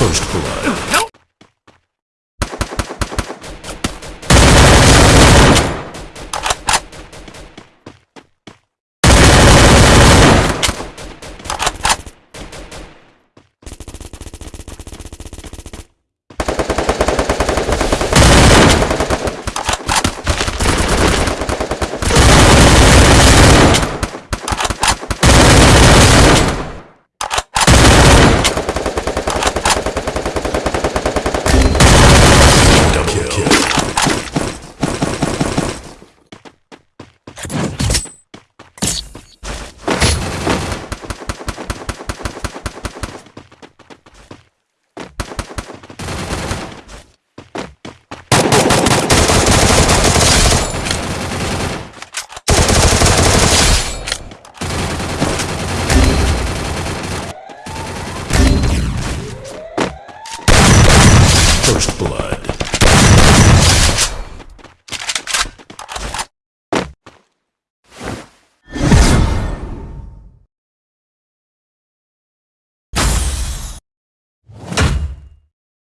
Shows de Calor. first blood.